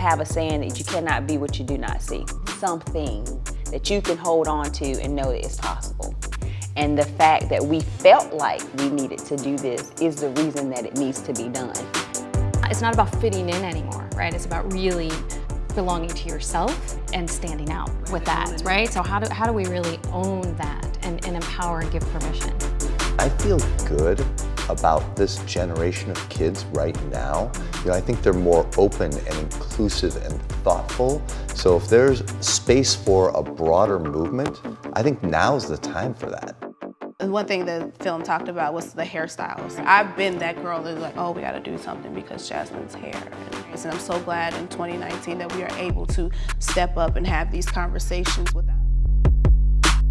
have a saying that you cannot be what you do not see. Something that you can hold on to and know that it's possible. And the fact that we felt like we needed to do this is the reason that it needs to be done. It's not about fitting in anymore, right? It's about really belonging to yourself and standing out with that, right? So how do, how do we really own that and, and empower and give permission? I feel good about this generation of kids right now. You know, I think they're more open and inclusive and thoughtful. So if there's space for a broader movement, I think now's the time for that. One thing the film talked about was the hairstyles. I've been that girl that's like, oh, we gotta do something because Jasmine's hair. And I'm so glad in 2019 that we are able to step up and have these conversations with